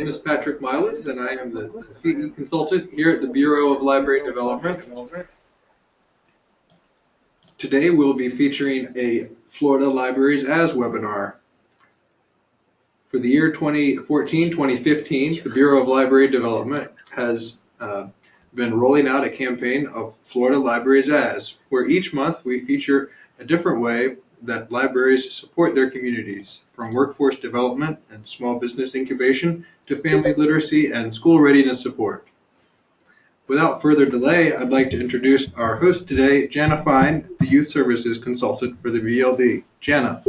name is Patrick Miles, and I am the CE consultant here at the Bureau of Library Development. Today we'll be featuring a Florida Libraries As webinar. For the year 2014-2015, the Bureau of Library Development has uh, been rolling out a campaign of Florida Libraries As, where each month we feature a different way that libraries support their communities, from workforce development and small business incubation to family literacy and school readiness support. Without further delay, I'd like to introduce our host today, Jana Fine, the Youth Services Consultant for the BLD. Jana.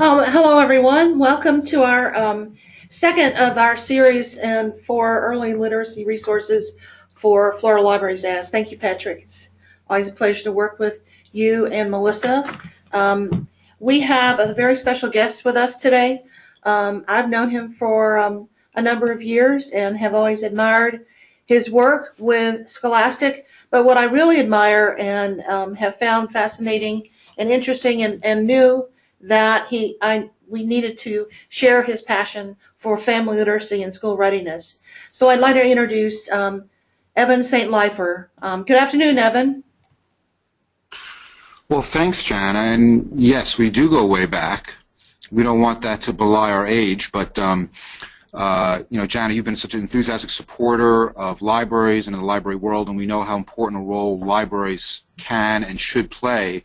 Um, hello, everyone. Welcome to our um, second of our series and for early literacy resources for Florida Libraries As. Thank you, Patrick. It's always a pleasure to work with you and Melissa. Um, we have a very special guest with us today. Um, I've known him for um, a number of years and have always admired his work with Scholastic. But what I really admire and um, have found fascinating and interesting and, and new that he I we needed to share his passion for family literacy and school readiness. So I'd like to introduce um, Evan St. Leifer. Um, good afternoon, Evan. Well, thanks, Jana. And yes, we do go way back. We don't want that to belie our age, but um, uh, you know, Jana, you've been such an enthusiastic supporter of libraries and the library world, and we know how important a role libraries can and should play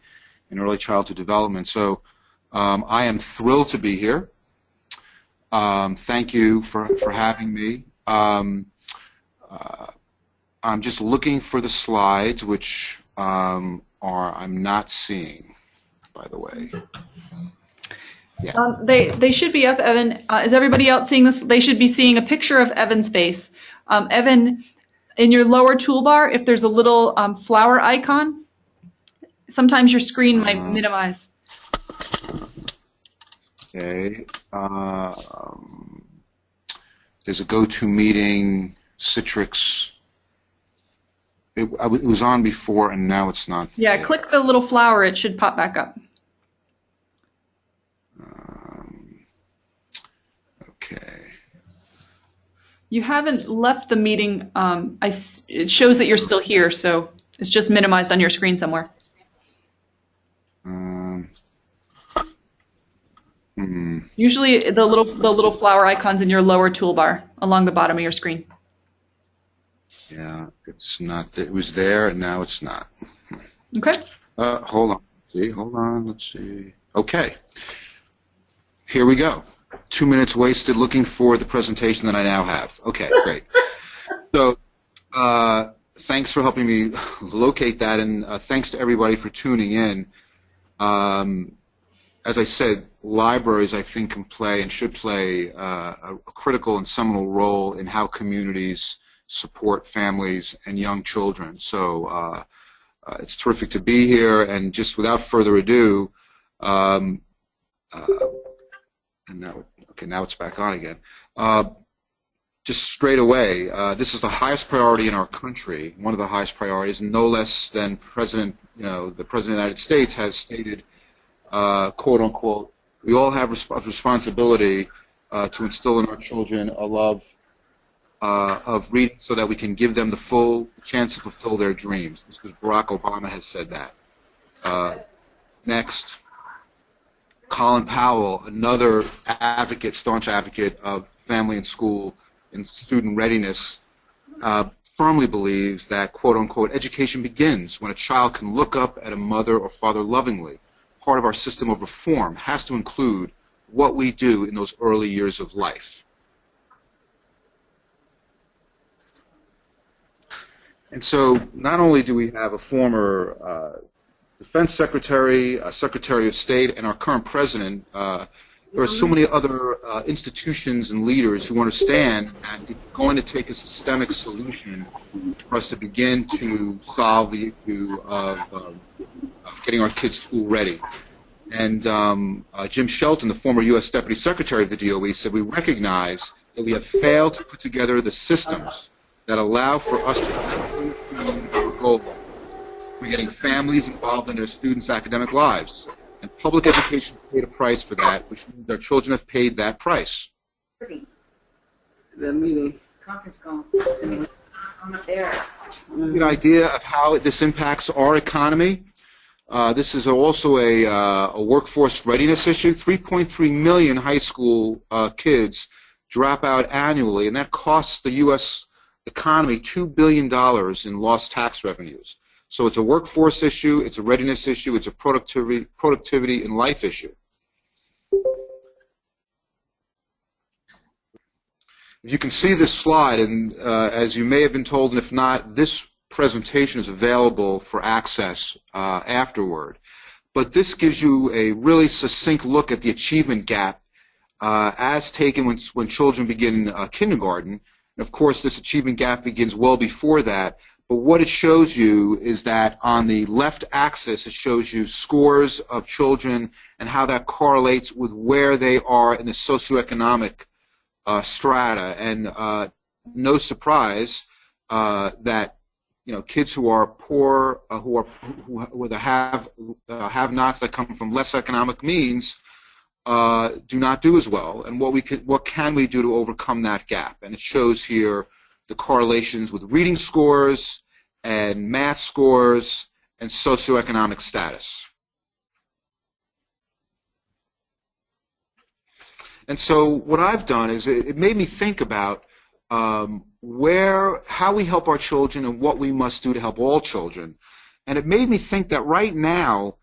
in early childhood development. So um, I am thrilled to be here. Um, thank you for, for having me. Um, uh, I'm just looking for the slides, which um, are I'm not seeing, by the way. Yeah. Um, they they should be up, Evan. Uh, is everybody else seeing this? They should be seeing a picture of Evan's face. Um, Evan, in your lower toolbar, if there's a little um, flower icon, sometimes your screen might uh, minimize. Okay. Um, there's a GoToMeeting Citrix. It, it, was on before and now it's not. Yeah, there. click the little flower. It should pop back up. Um, okay. You haven't left the meeting. Um, I, it shows that you're still here, so it's just minimized on your screen somewhere. Um, Hmm. Usually the little the little flower icons in your lower toolbar along the bottom of your screen. Yeah, it's not. It was there, and now it's not. Okay. Uh, hold on. See, hold on. Let's see. Okay. Here we go. Two minutes wasted looking for the presentation that I now have. Okay, great. so, uh, thanks for helping me locate that, and uh, thanks to everybody for tuning in. Um, as I said, libraries, I think, can play and should play uh, a critical and seminal role in how communities support families and young children. So uh, uh, it's terrific to be here, and just without further ado, um, uh, and now, okay, now it's back on again. Uh, just straight away, uh, this is the highest priority in our country, one of the highest priorities, no less than President, you know, the President of the United States has stated quote unquote, we all have resp responsibility uh, to instill in our children a love uh, of reading so that we can give them the full chance to fulfill their dreams. This because Barack Obama has said that. Uh, next, Colin Powell, another advocate, staunch advocate of family and school and student readiness, uh, firmly believes that, quote unquote, education begins when a child can look up at a mother or father lovingly part of our system of reform has to include what we do in those early years of life. And so not only do we have a former uh, defense secretary, a secretary of state, and our current president, uh, there are so many other uh, institutions and leaders who understand that it's going to take a systemic solution for us to begin to solve the issue of um, getting our kids school ready. And um, uh, Jim Shelton, the former U.S. Deputy Secretary of the DOE, said we recognize that we have failed to put together the systems that allow for us to achieve our goal. We're getting families involved in their students' academic lives, And public education paid a price for that, which means our children have paid that price. The meeting. Conference call. Somebody's on up there. An idea of how this impacts our economy. Uh, this is also a, uh, a workforce readiness issue. 3.3 million high school uh, kids drop out annually, and that costs the U.S. economy $2 billion in lost tax revenues. So it's a workforce issue, it's a readiness issue, it's a productivity, productivity and life issue. If you can see this slide, and uh, as you may have been told, and if not, this presentation is available for access uh, afterward. But this gives you a really succinct look at the achievement gap uh, as taken when, when children begin uh, kindergarten. And of course, this achievement gap begins well before that. But what it shows you is that on the left axis, it shows you scores of children and how that correlates with where they are in the socioeconomic uh, strata. And uh, no surprise uh, that you know kids who are poor, uh, who are who, who have uh, have-nots that come from less economic means, uh, do not do as well. And what we can what can we do to overcome that gap? And it shows here the correlations with reading scores and math scores and socioeconomic status. And so what I've done is it, it made me think about um, where, how we help our children and what we must do to help all children. And it made me think that right now,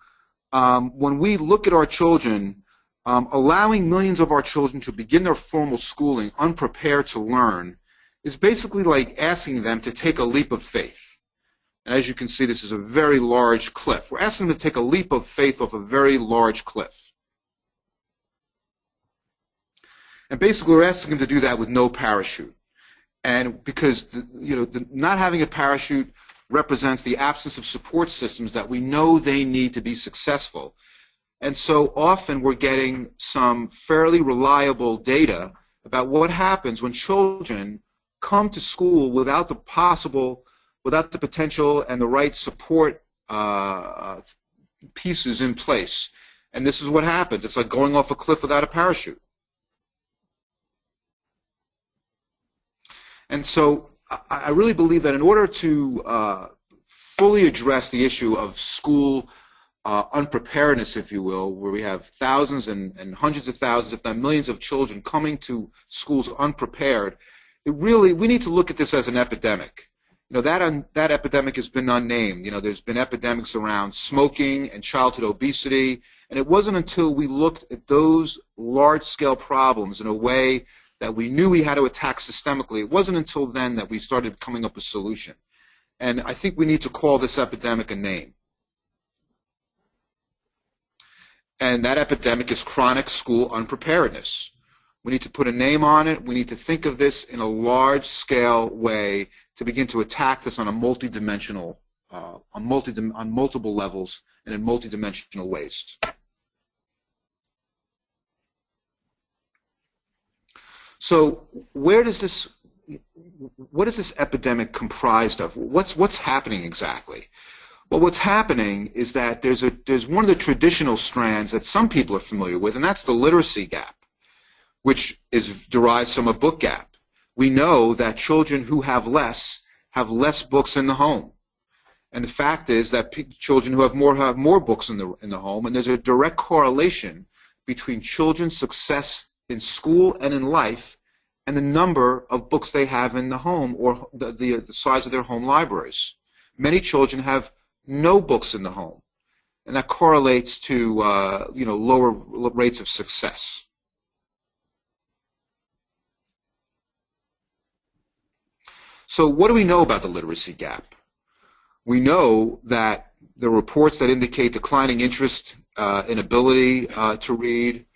um, when we look at our children, um, allowing millions of our children to begin their formal schooling unprepared to learn is basically like asking them to take a leap of faith. And as you can see, this is a very large cliff. We're asking them to take a leap of faith off a very large cliff. And basically, we're asking them to do that with no parachute. And because the, you know, the, not having a parachute represents the absence of support systems that we know they need to be successful. And so often we're getting some fairly reliable data about what happens when children come to school without the possible, without the potential and the right support uh, pieces in place. And this is what happens. It's like going off a cliff without a parachute. And so I really believe that in order to uh, fully address the issue of school uh, unpreparedness, if you will, where we have thousands and, and hundreds of thousands, if not millions of children coming to schools unprepared, it really, we need to look at this as an epidemic. You know, that, un, that epidemic has been unnamed. You know, there's been epidemics around smoking and childhood obesity, and it wasn't until we looked at those large-scale problems in a way that we knew we had to attack systemically, it wasn't until then that we started coming up with a solution. And I think we need to call this epidemic a name. And that epidemic is chronic school unpreparedness. We need to put a name on it. We need to think of this in a large scale way to begin to attack this on a multidimensional, uh, on, multi on multiple levels and in multidimensional ways. So where does this, what is this epidemic comprised of? What's, what's happening exactly? Well, what's happening is that there's, a, there's one of the traditional strands that some people are familiar with, and that's the literacy gap, which is derived from a book gap. We know that children who have less have less books in the home. And the fact is that children who have more have more books in the, in the home, and there's a direct correlation between children's success in school and in life and the number of books they have in the home or the, the, the size of their home libraries. Many children have no books in the home, and that correlates to uh, you know lower rates of success. So what do we know about the literacy gap? We know that there are reports that indicate declining interest uh, in ability uh, to read,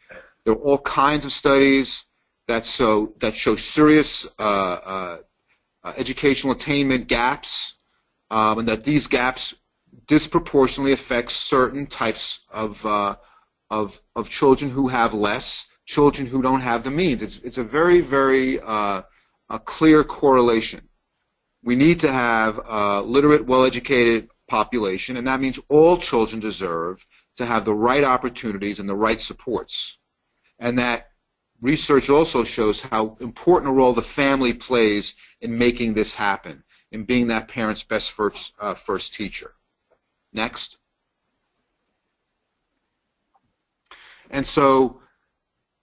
there are all kinds of studies that so that show serious uh, uh, uh, educational attainment gaps, um, and that these gaps disproportionately affects certain types of uh, of of children who have less, children who don't have the means. It's it's a very very uh, a clear correlation. We need to have a literate, well-educated population, and that means all children deserve to have the right opportunities and the right supports. And that research also shows how important a role the family plays in making this happen, in being that parent's best first, uh, first teacher. Next. And so,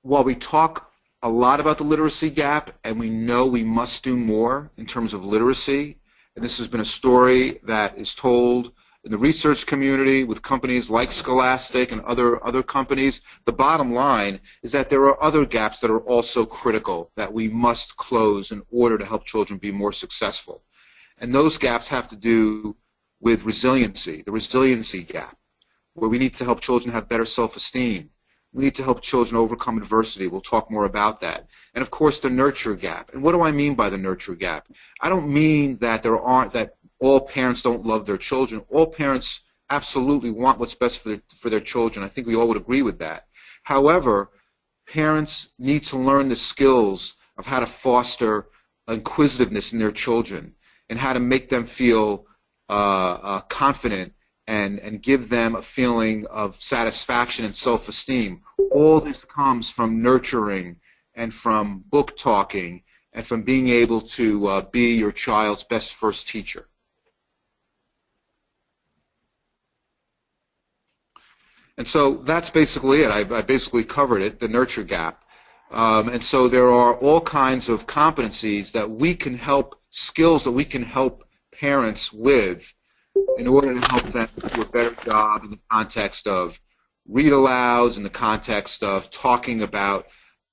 while we talk a lot about the literacy gap, and we know we must do more in terms of literacy, and this has been a story that is told in the research community with companies like Scholastic and other, other companies, the bottom line is that there are other gaps that are also critical that we must close in order to help children be more successful. And those gaps have to do with resiliency, the resiliency gap, where we need to help children have better self-esteem, we need to help children overcome adversity. We'll talk more about that. And of course, the nurture gap. And what do I mean by the nurture gap? I don't mean that there aren't that all parents don't love their children. All parents absolutely want what's best for their, for their children. I think we all would agree with that. However, parents need to learn the skills of how to foster inquisitiveness in their children and how to make them feel uh, uh, confident and, and give them a feeling of satisfaction and self-esteem. All this comes from nurturing and from book talking and from being able to uh, be your child's best first teacher. And so that's basically it. I, I basically covered it, the nurture gap. Um, and so there are all kinds of competencies that we can help, skills that we can help parents with in order to help them do a better job in the context of read alouds, in the context of talking about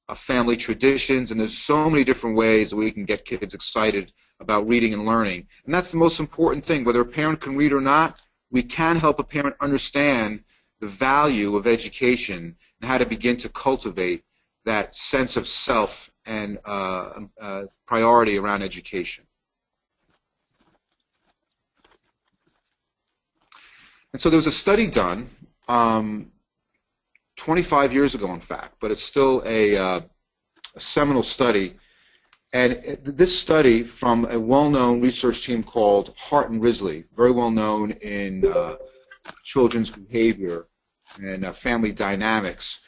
uh, family traditions, and there's so many different ways that we can get kids excited about reading and learning. And that's the most important thing. Whether a parent can read or not, we can help a parent understand the value of education and how to begin to cultivate that sense of self and uh, uh, priority around education. And so there was a study done um, 25 years ago, in fact, but it's still a, uh, a seminal study. And this study from a well-known research team called Hart and Risley, very well known in uh, children's behavior and uh, family dynamics,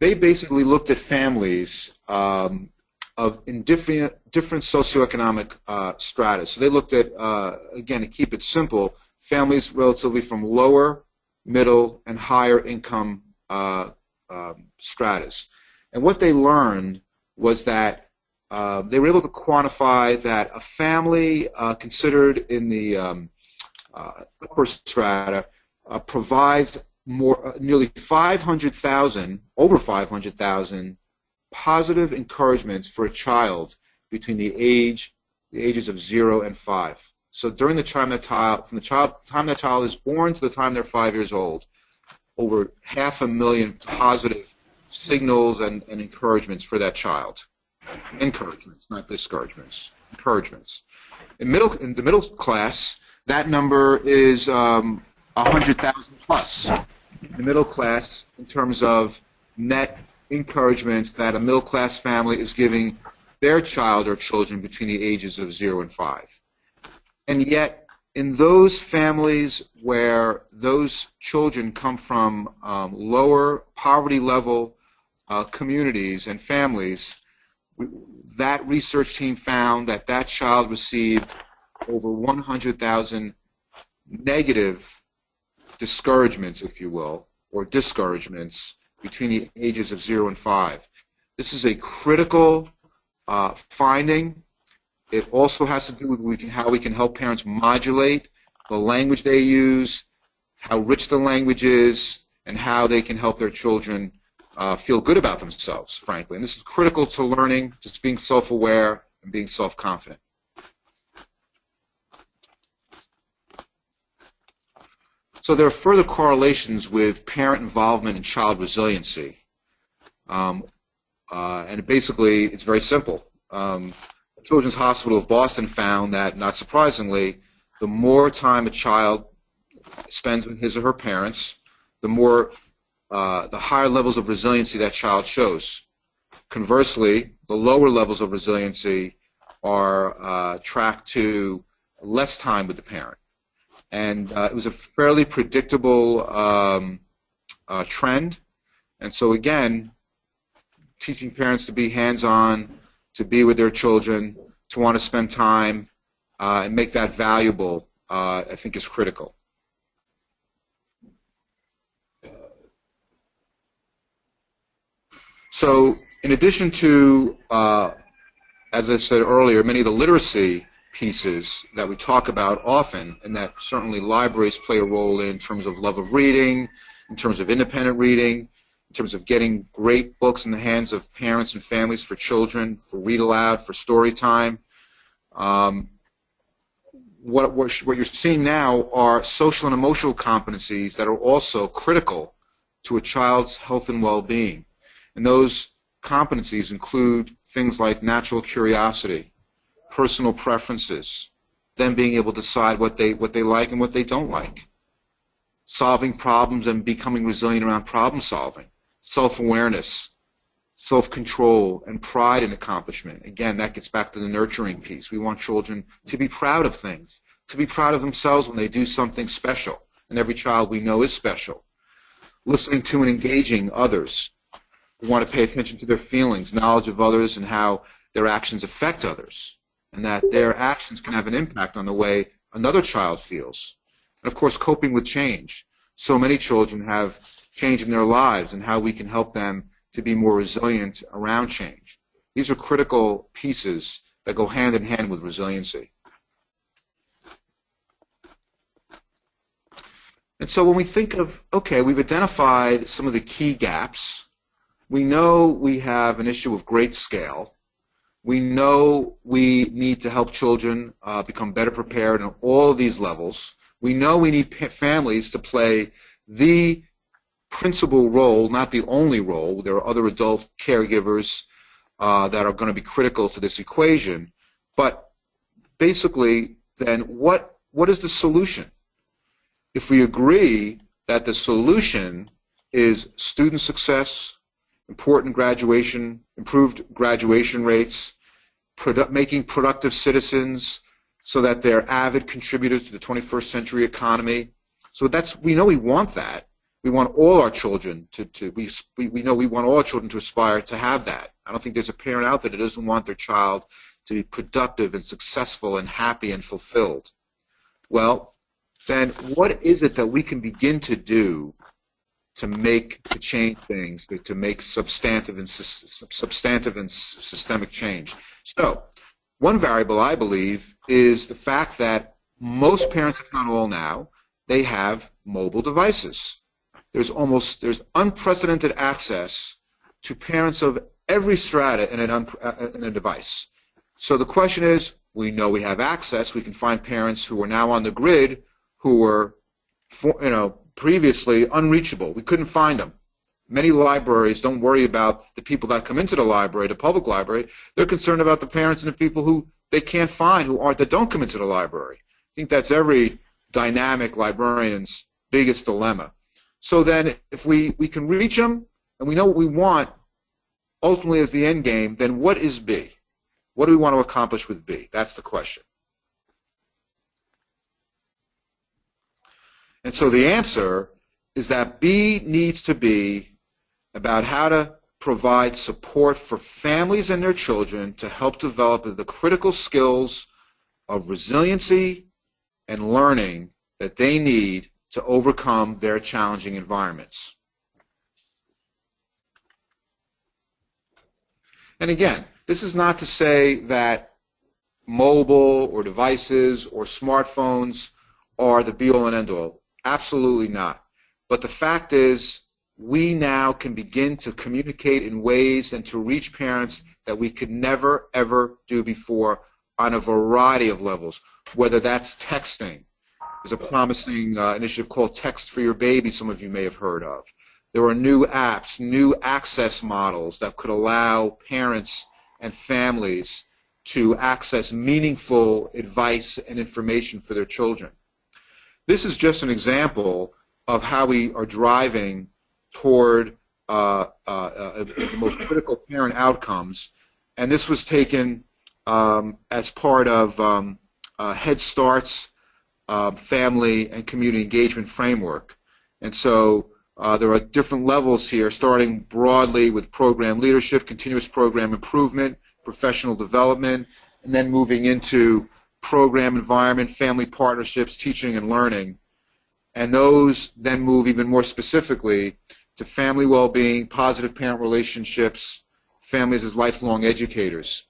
they basically looked at families um, of in different different socioeconomic uh, strata. So they looked at uh, again to keep it simple, families relatively from lower, middle, and higher income uh, um, stratas. And what they learned was that uh, they were able to quantify that a family uh, considered in the um, uh, upper strata uh, provides more uh, nearly 500,000, over 500,000 positive encouragements for a child between the age the ages of zero and five. So during the time that child, from the child, time that child is born to the time they're five years old, over half a million positive signals and, and encouragements for that child. Encouragements, not discouragements. Encouragements. In middle, in the middle class, that number is um, 100,000 plus. In the middle class, in terms of net encouragements that a middle class family is giving their child or children between the ages of zero and five. And yet, in those families where those children come from um, lower poverty level uh, communities and families, that research team found that that child received over 100,000 negative discouragements, if you will, or discouragements between the ages of 0 and 5. This is a critical uh, finding it also has to do with how we can help parents modulate the language they use, how rich the language is, and how they can help their children uh, feel good about themselves, frankly. And this is critical to learning, just being self-aware and being self-confident. So there are further correlations with parent involvement and child resiliency. Um, uh, and basically, it's very simple. Um, Children's Hospital of Boston found that, not surprisingly, the more time a child spends with his or her parents, the more, uh, the higher levels of resiliency that child shows. Conversely, the lower levels of resiliency are uh, tracked to less time with the parent. And uh, it was a fairly predictable um, uh, trend. And so, again, teaching parents to be hands on, to be with their children, to want to spend time, uh, and make that valuable, uh, I think is critical. So, in addition to, uh, as I said earlier, many of the literacy pieces that we talk about often, and that certainly libraries play a role in, in terms of love of reading, in terms of independent reading, in terms of getting great books in the hands of parents and families for children, for read aloud, for story time. Um, what, what, what you're seeing now are social and emotional competencies that are also critical to a child's health and well-being. And those competencies include things like natural curiosity, personal preferences, them being able to decide what they, what they like and what they don't like, solving problems and becoming resilient around problem solving, self-awareness, self-control, and pride in accomplishment. Again, that gets back to the nurturing piece. We want children to be proud of things, to be proud of themselves when they do something special. And every child we know is special. Listening to and engaging others. We want to pay attention to their feelings, knowledge of others, and how their actions affect others. And that their actions can have an impact on the way another child feels. And of course, coping with change. So many children have change in their lives and how we can help them to be more resilient around change. These are critical pieces that go hand in hand with resiliency. And so when we think of, okay, we've identified some of the key gaps. We know we have an issue of great scale. We know we need to help children uh, become better prepared on all of these levels. We know we need families to play the principal role, not the only role. There are other adult caregivers uh, that are going to be critical to this equation. But basically, then what what is the solution? If we agree that the solution is student success, important graduation, improved graduation rates, produ making productive citizens so that they're avid contributors to the 21st century economy. So that's we know we want that. We want all our children to, to we, we know we want all our children to aspire to have that. I don't think there's a parent out there that doesn't want their child to be productive and successful and happy and fulfilled. Well, then what is it that we can begin to do to make to change things, to make substantive and substantive and systemic change? So, one variable I believe is the fact that most parents, if not all now, they have mobile devices there's almost there's unprecedented access to parents of every strata in, uh, in a device. So the question is, we know we have access. We can find parents who are now on the grid who were, you know, previously unreachable. We couldn't find them. Many libraries don't worry about the people that come into the library, the public library. They're concerned about the parents and the people who they can't find, who aren't, that don't come into the library. I think that's every dynamic librarian's biggest dilemma. So then if we, we can reach them and we know what we want ultimately as the end game, then what is B? What do we want to accomplish with B? That's the question. And so the answer is that B needs to be about how to provide support for families and their children to help develop the critical skills of resiliency and learning that they need to overcome their challenging environments. And again, this is not to say that mobile or devices or smartphones are the be-all and end-all. Absolutely not. But the fact is, we now can begin to communicate in ways and to reach parents that we could never, ever do before on a variety of levels, whether that's texting, there's a promising uh, initiative called Text for Your Baby, some of you may have heard of. There are new apps, new access models that could allow parents and families to access meaningful advice and information for their children. This is just an example of how we are driving toward uh, uh, uh, the most critical parent outcomes. And this was taken um, as part of um, uh, Head Start's uh, family and community engagement framework. And so uh, there are different levels here, starting broadly with program leadership, continuous program improvement, professional development, and then moving into program environment, family partnerships, teaching and learning. And those then move even more specifically to family well-being, positive parent relationships, families as lifelong educators.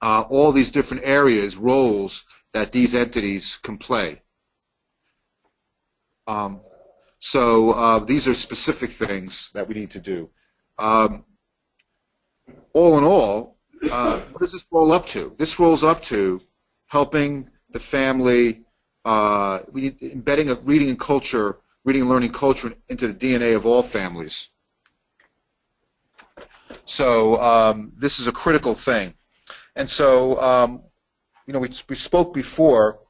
Uh, all these different areas, roles that these entities can play. Um, so uh, these are specific things that we need to do. Um, all in all, uh, what does this roll up to? This rolls up to helping the family, uh, embedding a reading and culture, reading and learning culture into the DNA of all families. So um, this is a critical thing. And so, um, you know, we, we spoke before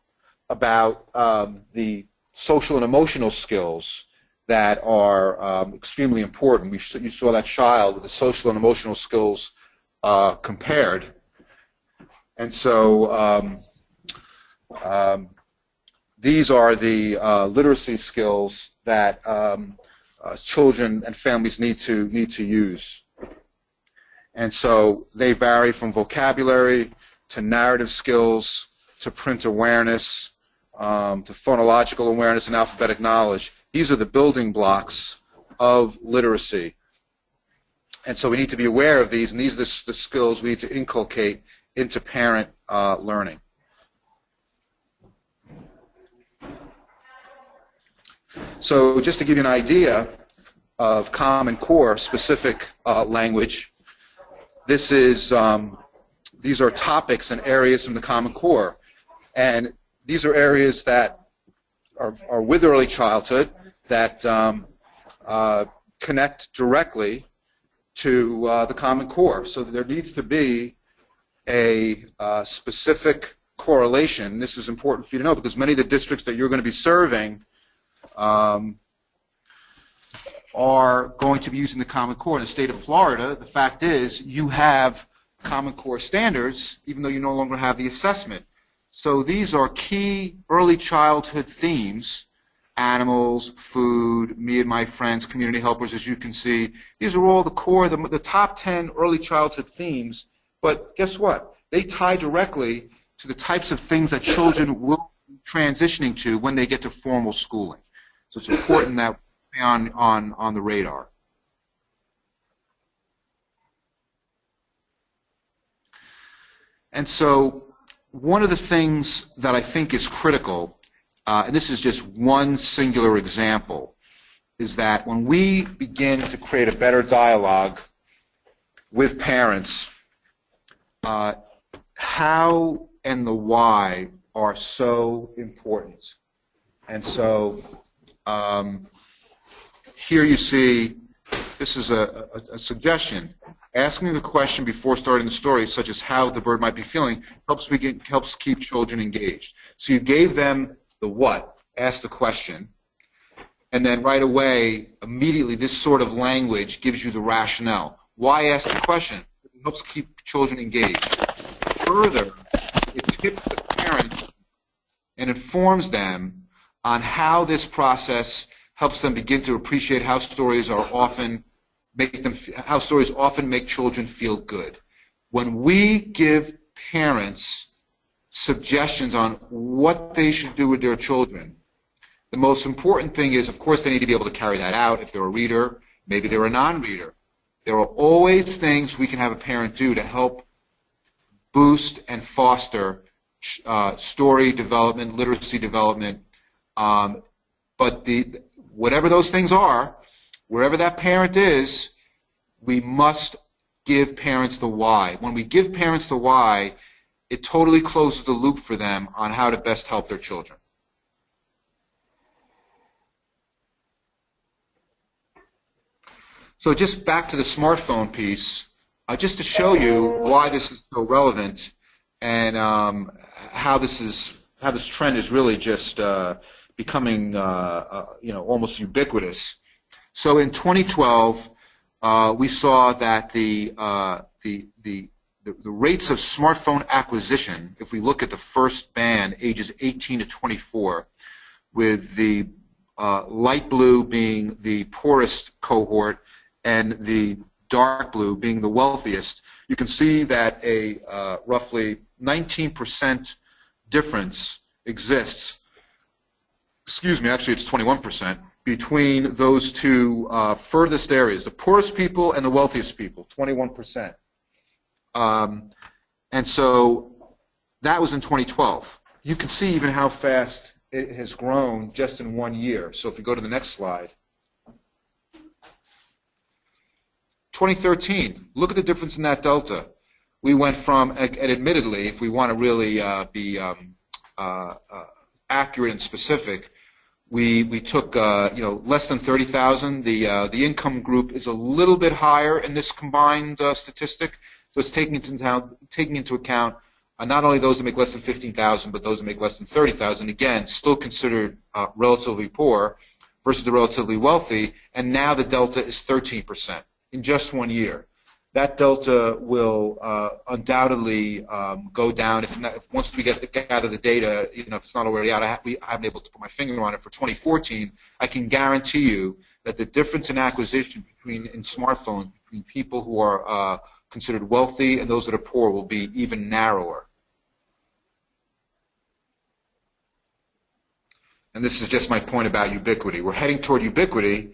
about um, the social and emotional skills that are um, extremely important. We, you saw that child with the social and emotional skills uh, compared. And so um, um, these are the uh, literacy skills that um, uh, children and families need to need to use. And so they vary from vocabulary to narrative skills to print awareness um, to phonological awareness and alphabetic knowledge. These are the building blocks of literacy. And so we need to be aware of these, and these are the, the skills we need to inculcate into parent uh, learning. So just to give you an idea of Common Core specific uh, language, this is um, these are topics and areas from the Common Core, and these are areas that are, are with early childhood that um, uh, connect directly to uh, the Common Core. So there needs to be a uh, specific correlation. This is important for you to know because many of the districts that you're going to be serving um, are going to be using the Common Core. In the state of Florida, the fact is you have Common Core standards, even though you no longer have the assessment. So these are key early childhood themes animals, food, me and my friends, community helpers, as you can see. These are all the core, the, the top 10 early childhood themes. But guess what? They tie directly to the types of things that children will be transitioning to when they get to formal schooling. So it's important that on, on, on the radar. And so one of the things that I think is critical, uh, and this is just one singular example, is that when we begin to create a better dialogue with parents, uh, how and the why are so important. And so um, here you see, this is a, a, a suggestion. Asking the question before starting the story, such as how the bird might be feeling, helps helps keep children engaged. So you gave them the what, ask the question, and then right away, immediately, this sort of language gives you the rationale. Why ask the question? It helps keep children engaged. Further, it tips the parent and informs them on how this process helps them begin to appreciate how stories are often make them how stories often make children feel good. When we give parents suggestions on what they should do with their children, the most important thing is, of course, they need to be able to carry that out. If they're a reader, maybe they're a non-reader. There are always things we can have a parent do to help boost and foster uh, story development, literacy development. Um, but the whatever those things are, wherever that parent is, we must give parents the why. When we give parents the why, it totally closes the loop for them on how to best help their children. So just back to the smartphone piece, uh, just to show you why this is so relevant and um, how this is how this trend is really just uh, becoming uh, uh you know almost ubiquitous. So in 2012, uh, we saw that the, uh, the, the the, the rates of smartphone acquisition, if we look at the first band, ages 18 to 24, with the uh, light blue being the poorest cohort and the dark blue being the wealthiest, you can see that a uh, roughly 19% difference exists. Excuse me, actually it's 21% between those two uh, furthest areas, the poorest people and the wealthiest people, 21%. Um, and so that was in 2012. You can see even how fast it has grown just in one year. So if we go to the next slide. 2013, look at the difference in that delta. We went from, and admittedly, if we want to really uh, be um, uh, uh, accurate and specific, we, we took uh, you know less than 30,000. The uh, the income group is a little bit higher in this combined uh, statistic, so it's taking into account taking into account uh, not only those that make less than 15,000, but those that make less than 30,000. Again, still considered uh, relatively poor versus the relatively wealthy, and now the delta is 13% in just one year that delta will uh, undoubtedly um, go down if, not, if, once we get the, gather the data. You know, if it's not already out, I, ha- we, I haven't able to put my finger on it for 2014. I can guarantee you that the difference in acquisition between in smartphones between people who are uh, considered wealthy and those that are poor will be even narrower. And this is just my point about ubiquity. We're heading toward ubiquity.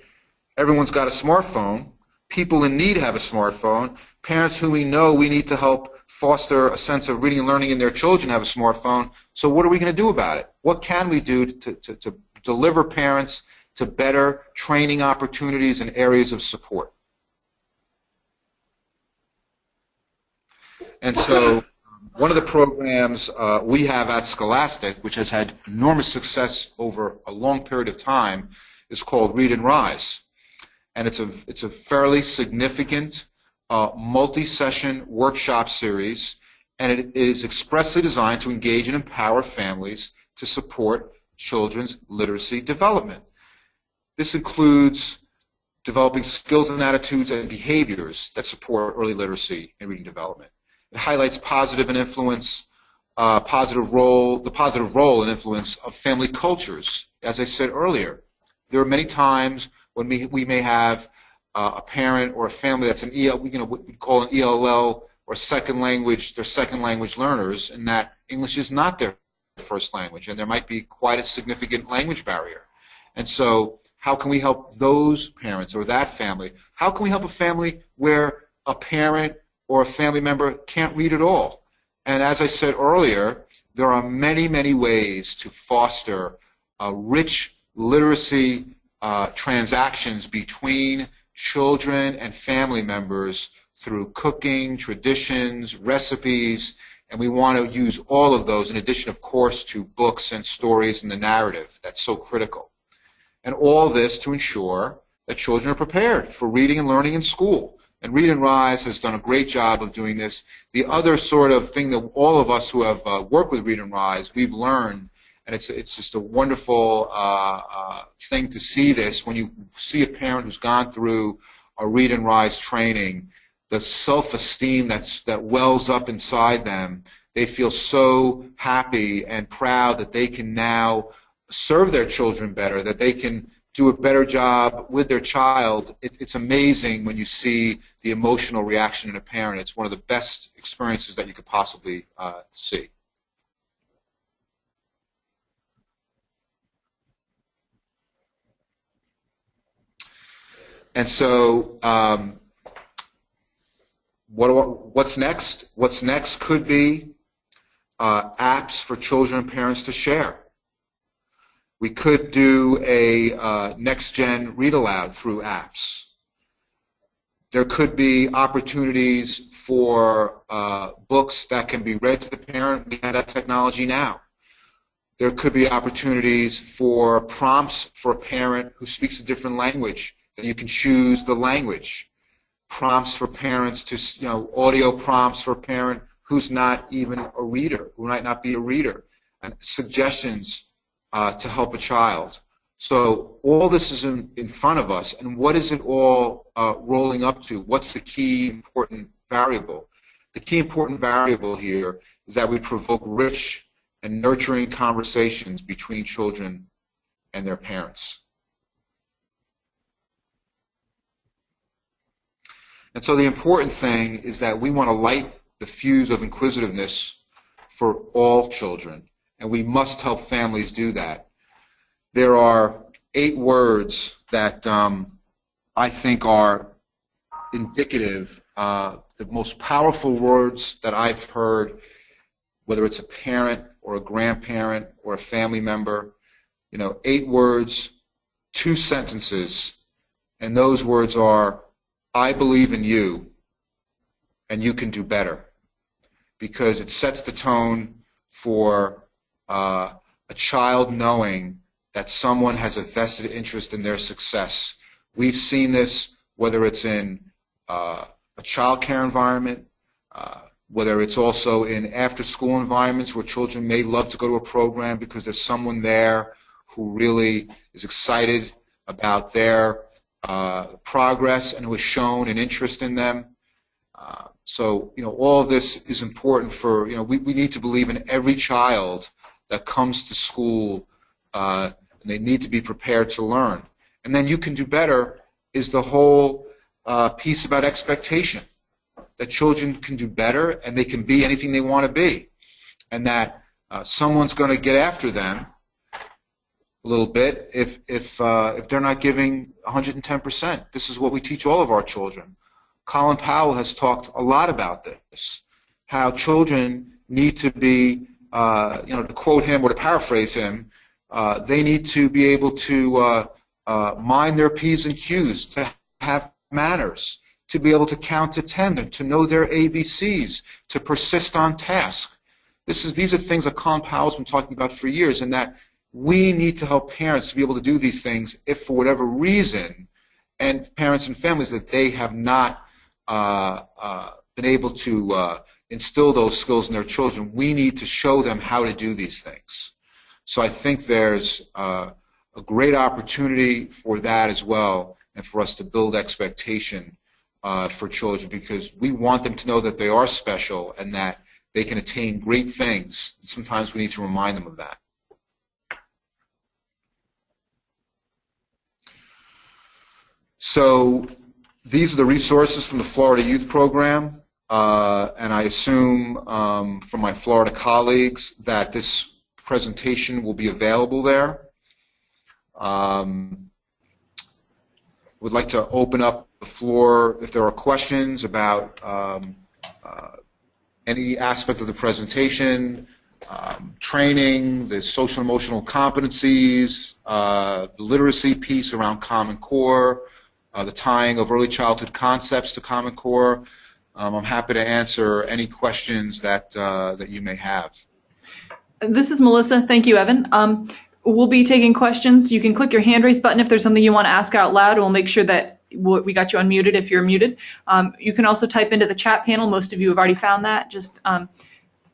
Everyone's got a smartphone people in need have a smartphone. Parents who we know we need to help foster a sense of reading and learning in their children have a smartphone. So what are we going to do about it? What can we do to, to, to deliver parents to better training opportunities and areas of support? And so one of the programs uh, we have at Scholastic, which has had enormous success over a long period of time, is called Read and Rise and it's a it's a fairly significant uh, multi-session workshop series, and it is expressly designed to engage and empower families to support children's literacy development. This includes developing skills and attitudes and behaviors that support early literacy and reading development. It highlights positive and influence, uh, positive role, the positive role and influence of family cultures. As I said earlier, there are many times when we, we may have uh, a parent or a family that's an EL, you know, what we call an ELL or second language, they're second language learners, and that English is not their first language, and there might be quite a significant language barrier. And so, how can we help those parents or that family? How can we help a family where a parent or a family member can't read at all? And as I said earlier, there are many, many ways to foster a rich literacy uh, transactions between children and family members through cooking, traditions, recipes, and we want to use all of those in addition, of course, to books and stories and the narrative that's so critical. And all this to ensure that children are prepared for reading and learning in school. And Read and Rise has done a great job of doing this. The other sort of thing that all of us who have uh, worked with Read and Rise, we've learned and it's it's just a wonderful uh, uh, thing to see this when you see a parent who's gone through a read and rise training, the self-esteem that's that wells up inside them. They feel so happy and proud that they can now serve their children better, that they can do a better job with their child. It, it's amazing when you see the emotional reaction in a parent. It's one of the best experiences that you could possibly uh, see. And so, um, what, what's next? What's next could be uh, apps for children and parents to share. We could do a uh, next-gen read aloud through apps. There could be opportunities for uh, books that can be read to the parent. We have that technology now. There could be opportunities for prompts for a parent who speaks a different language you can choose the language. Prompts for parents to, you know, audio prompts for a parent who's not even a reader, who might not be a reader, and suggestions uh, to help a child. So all this is in, in front of us, and what is it all uh, rolling up to? What's the key important variable? the key important variable here is that we provoke rich and nurturing conversations between children and their parents. And so the important thing is that we want to light the fuse of inquisitiveness for all children, and we must help families do that. There are eight words that um, I think are indicative, uh, the most powerful words that I've heard, whether it's a parent or a grandparent or a family member, you know, eight words, two sentences, and those words are, I believe in you, and you can do better. Because it sets the tone for uh, a child knowing that someone has a vested interest in their success. We've seen this whether it's in uh, a child care environment, uh, whether it's also in after school environments where children may love to go to a program because there's someone there who really is excited about their uh, progress and who has shown an interest in them. Uh, so, you know, all of this is important for, you know, we, we need to believe in every child that comes to school uh, and they need to be prepared to learn. And then you can do better is the whole uh, piece about expectation that children can do better and they can be anything they want to be, and that uh, someone's going to get after them a little bit if if uh, if they're not giving 110%. This is what we teach all of our children. Colin Powell has talked a lot about this, how children need to be, uh, you know, to quote him or to paraphrase him, uh, they need to be able to uh, uh, mind their P's and Q's, to have manners, to be able to count to 10, to know their ABCs, to persist on task. This is, these are things that Colin Powell's been talking about for years, and that we need to help parents to be able to do these things if, for whatever reason, and parents and families that they have not uh, uh, been able to uh, instill those skills in their children, we need to show them how to do these things. So I think there's uh, a great opportunity for that as well, and for us to build expectation uh, for children because we want them to know that they are special and that they can attain great things. Sometimes we need to remind them of that. So these are the resources from the Florida Youth Program, uh, and I assume um, from my Florida colleagues that this presentation will be available there. Um, would like to open up the floor if there are questions about um, uh, any aspect of the presentation, um, training, the social emotional competencies, uh, the literacy piece around Common Core, uh, the tying of early childhood concepts to Common Core. Um, I'm happy to answer any questions that uh, that you may have. This is Melissa. Thank you, Evan. Um, we'll be taking questions. You can click your hand raise button if there's something you want to ask out loud. We'll make sure that we got you unmuted if you're muted. Um, you can also type into the chat panel. Most of you have already found that. Just um,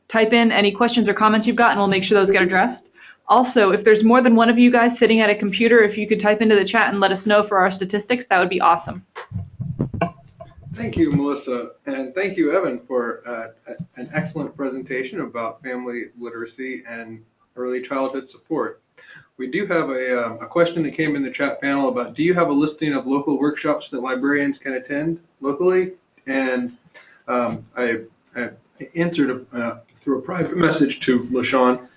type in any questions or comments you've got, and we'll make sure those get addressed. Also, if there's more than one of you guys sitting at a computer, if you could type into the chat and let us know for our statistics, that would be awesome. Thank you, Melissa, and thank you, Evan, for uh, an excellent presentation about family literacy and early childhood support. We do have a, uh, a question that came in the chat panel about do you have a listing of local workshops that librarians can attend locally? And um, I, I, answered uh, through a private message to LaShawn,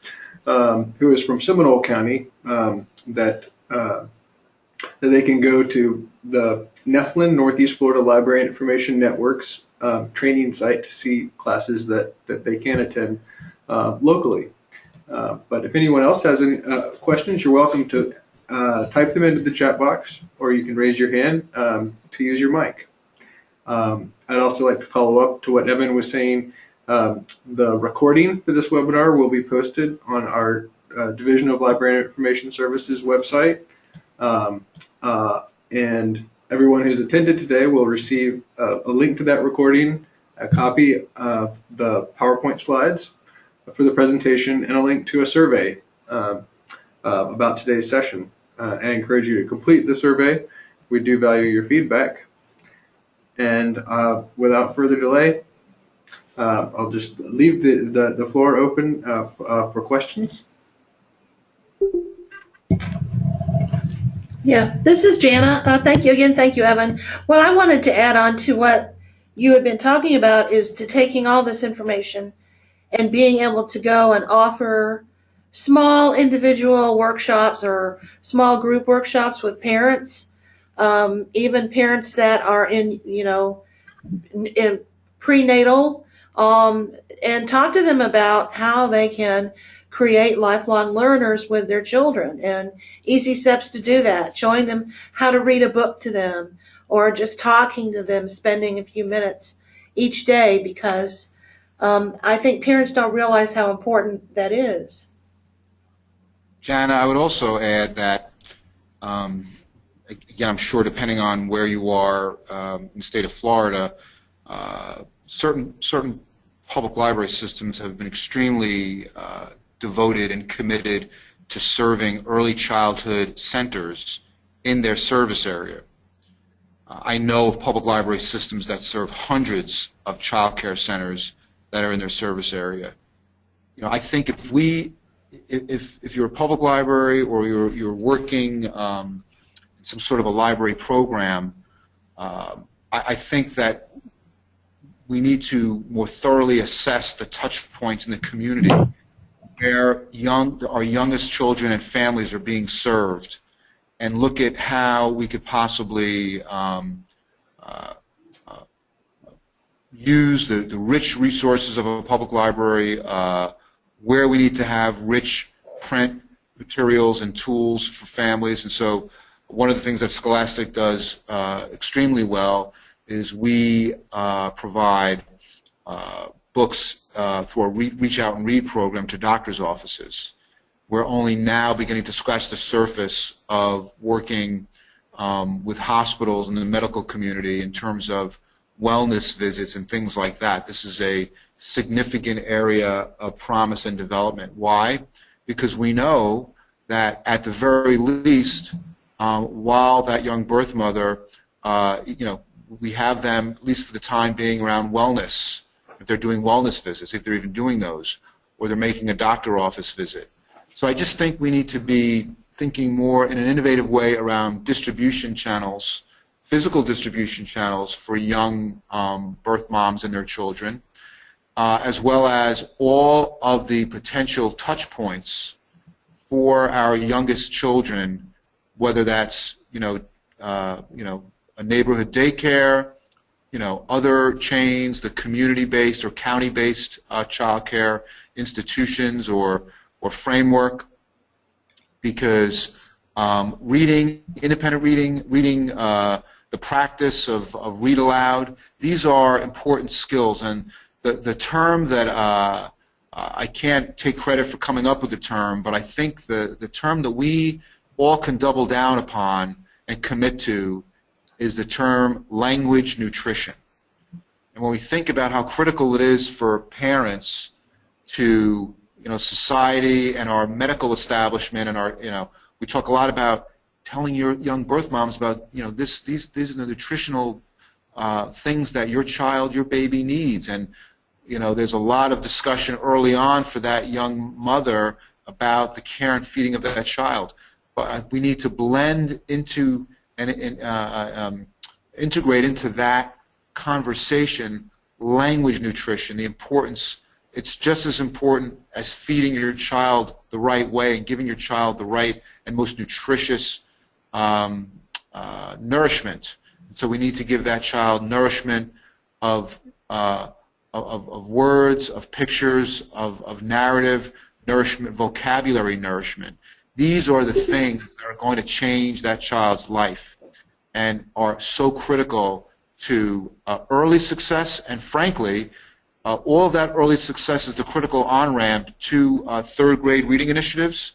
um, who is from Seminole County, um, that uh, that they can go to the NEFLIN, Northeast Florida Library and Information Networks um, training site to see classes that, that they can attend uh, locally. Uh, but if anyone else has any uh, questions, you're welcome to uh, type them into the chat box or you can raise your hand um, to use your mic. Um, I'd also like to follow up to what Evan was saying. Um, the recording for this webinar will be posted on our uh, Division of Library and Information Services website. Um, uh, and everyone who's attended today will receive a, a, link to that recording, a copy of the PowerPoint slides for the presentation, and a link to a survey uh, uh, about today's session. Uh, I encourage you to complete the survey. We do value your feedback. And uh, without further delay, uh, I'll just leave the, the, the floor open uh, uh, for questions. Yeah, this is Jana. Uh, thank you again. Thank you, Evan. What I wanted to add on to what you had been talking about is to taking all this information and being able to go and offer small individual workshops or small group workshops with parents, um, even parents that are in, you know, in prenatal, um, and talk to them about how they can create lifelong learners with their children and easy steps to do that, showing them how to read a book to them or just talking to them, spending a few minutes each day because um, I think parents don't realize how important that is. Jana, I would also add that, um, again, I'm sure depending on where you are um, in the state of Florida, uh, certain certain public library systems have been extremely uh, devoted and committed to serving early childhood centers in their service area. Uh, I know of public library systems that serve hundreds of child care centers that are in their service area. You know, I think if we, if, if you're a public library or you're, you're working um, in some sort of a library program, uh, I, I think that we need to more thoroughly assess the touch points in the community where young, our youngest children and families are being served and look at how we could possibly um, uh, uh, use the, the rich resources of a public library, uh, where we need to have rich print materials and tools for families. And so one of the things that Scholastic does uh, extremely well is we uh, provide uh, books uh, through a re- reach out and read program to doctors' offices. We're only now beginning to scratch the surface of working um, with hospitals and the medical community in terms of wellness visits and things like that. This is a significant area of promise and development. Why? Because we know that at the very least, while that young birth mother, uh, you know, we have them, at least for the time being, around wellness. If they're doing wellness visits, if they're even doing those, or they're making a doctor office visit. So I just think we need to be thinking more in an innovative way around distribution channels, physical distribution channels for young um, birth moms and their children, uh, as well as all of the potential touch points for our youngest children, whether that's you know uh, you know a neighborhood daycare, you know other chains, the community-based or county-based uh, child care institutions or or framework, because um, reading, independent reading, reading uh, the practice of, of read aloud, these are important skills. And the, the term that uh, I can't take credit for coming up with the term, but I think the, the term that we all can double down upon and commit to is the term language nutrition. And when we think about how critical it is for parents to, you know, society and our medical establishment and our, you know, we talk a lot about telling your young birth moms about, you know, this, these, these are the nutritional uh, things that your child, your baby needs. And, you know, there's a lot of discussion early on for that young mother about the care and feeding of that child. But we need to blend into and, uh, um, integrate into that conversation language nutrition, the importance. It's just as important as feeding your child the right way and giving your child the right and most nutritious um, uh, nourishment. So we need to give that child nourishment of, uh, of, of words, of pictures, of, of narrative, nourishment, vocabulary nourishment. These are the things that are going to change that child's life and are so critical to uh, early success and frankly, uh, all of that early success is the critical on-ramp to uh, third grade reading initiatives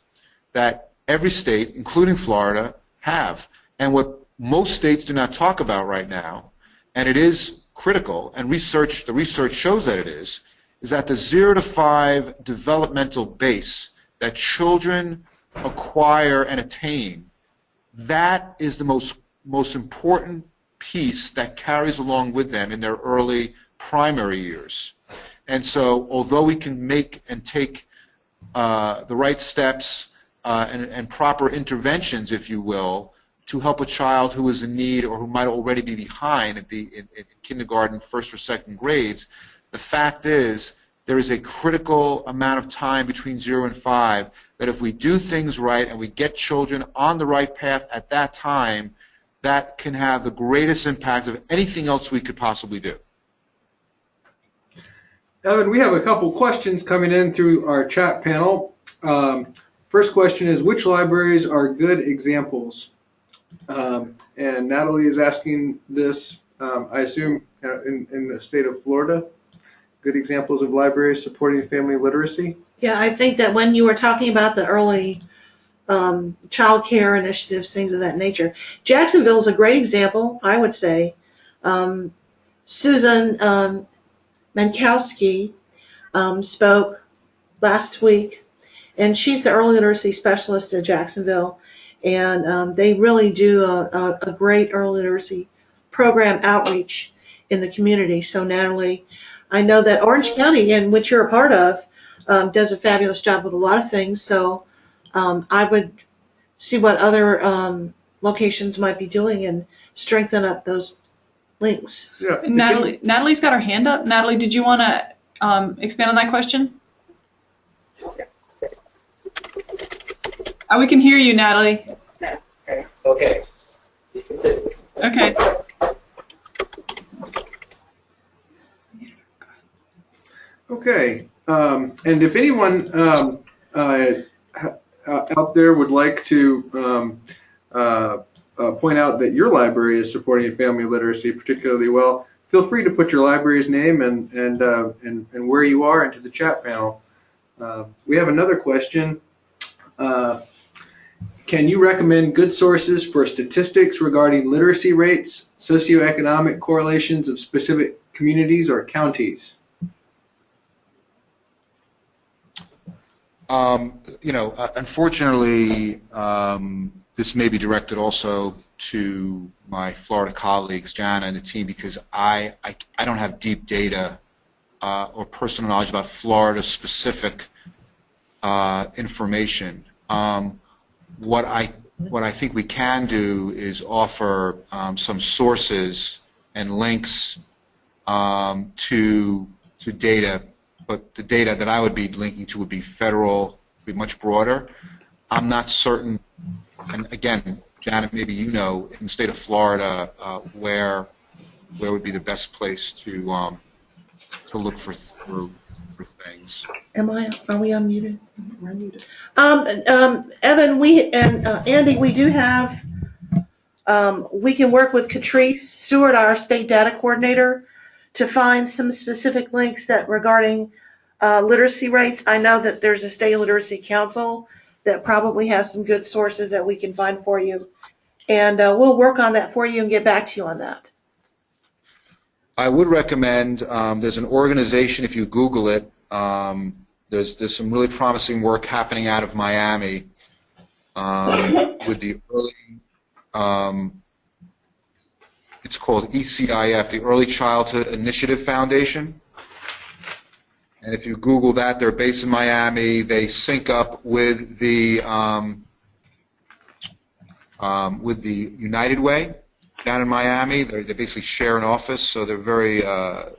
that every state, including Florida, have. And what most states do not talk about right now, and it is critical, and research, the research shows that it is, is that the zero to five developmental base that children acquire and attain, that is the most, most important piece that carries along with them in their early primary years. And so, although we can make and take uh, the right steps uh, and, and proper interventions, if you will, to help a child who is in need or who might already be behind at the in, in kindergarten, first or second grades, the fact is there is a critical amount of time between zero and five that if we do things right and we get children on the right path at that time, that can have the greatest impact of anything else we could possibly do. Evan, we have a couple questions coming in through our chat panel. Um, first question is, which libraries are good examples? Um, and Natalie is asking this, um, I assume, uh, in, in the state of Florida. Good examples of libraries supporting family literacy. Yeah, I think that when you were talking about the early um, child care initiatives, things of that nature, Jacksonville is a great example, I would say. Um, Susan um, Mankowski um, spoke last week, and she's the early literacy specialist at Jacksonville, and um, they really do a, a, a great early literacy program outreach in the community. So Natalie, I know that Orange County, in which you're a part of, um, does a fabulous job with a lot of things. So um, I would see what other um, locations might be doing and strengthen up those links. Yeah. Natalie, Natalie's got her hand up. Natalie, did you want to um, expand on that question? Oh, we can hear you, Natalie. Okay. Okay. Okay, um, and if anyone um, uh, uh, out there would like to um, uh, uh, point out that your library is supporting family literacy particularly well, feel free to put your library's name and and uh, and, and where you are into the chat panel. Uh, we have another question. Can you recommend good sources for statistics regarding literacy rates, socioeconomic correlations of specific communities or counties? Um, you know, uh, unfortunately, um, this may be directed also to my Florida colleagues, Jana and the team, because I, I, I don't have deep data uh, or personal knowledge about Florida-specific uh, information. Um, what I what I think we can do is offer um, some sources and links um, to to data but the data that I would be linking to would be federal, be much broader. I'm not certain, and again, Janet, maybe you know, in the state of Florida, uh, where where would be the best place to um, to look for for for things. Am I, are we unmuted? We're unmuted. Um, um, Evan, we, and uh, Andy, we do have, um, we can work with Catrice Stewart, our state data coordinator, to find some specific links that regarding uh, literacy rates. I know that there's a state literacy council that probably has some good sources that we can find for you. And uh, we'll work on that for you and get back to you on that. I would recommend, um, there's an organization, if you Google it, um, there's, there's some really promising work happening out of Miami um, with the early, um, it's called ECIF, the Early Childhood Initiative Foundation. And if you Google that, they're based in Miami. They sync up with the um, um, with the United Way down in Miami. They're, they basically share an office, so they're very uh, uh,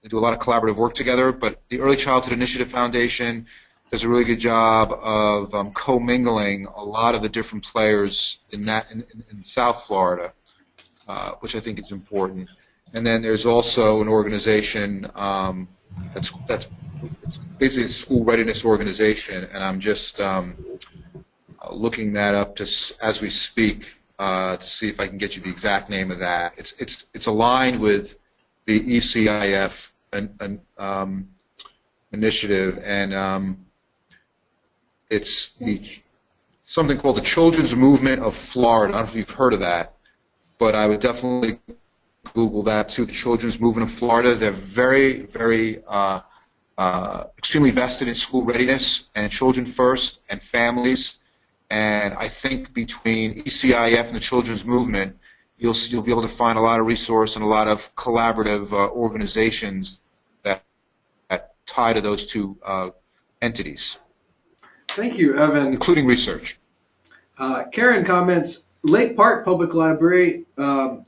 they do a lot of collaborative work together. But the Early Childhood Initiative Foundation does a really good job of um, commingling a lot of the different players in that in, in South Florida, uh, which I think is important. And then there's also an organization um, that's that's basically a school readiness organization, and I'm just um, looking that up just as we speak uh, to see if I can get you the exact name of that. It's it's it's aligned with the ECIF um, initiative, and um, it's the something called the Children's Movement of Florida. I don't know if you've heard of that, but I would definitely Google that too. The Children's Movement of Florida. They're very, very uh, uh, extremely vested in school readiness and children first and families. And I think between ECIF and the Children's Movement, you'll you'll be able to find a lot of resource and a lot of collaborative uh, organizations that tie to those two uh, entities, Thank you, Evan. including research. Uh, Karen comments, Lake Park Public Library, um,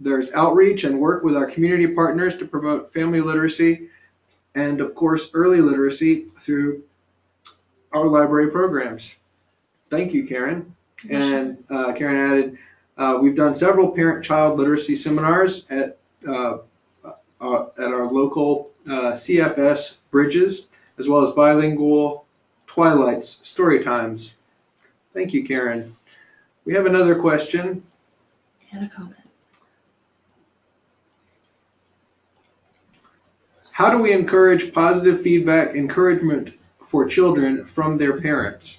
there's outreach and work with our community partners to promote family literacy and of course, early literacy through our library programs. Thank you, Karen. And uh, Karen added, uh, we've done several parent-child literacy seminars at, uh, uh, at our local uh, CFS bridges, as well as bilingual twilights, story times. Thank you, Karen. We have another question. And a comment. How do we encourage positive feedback, encouragement for children from their parents?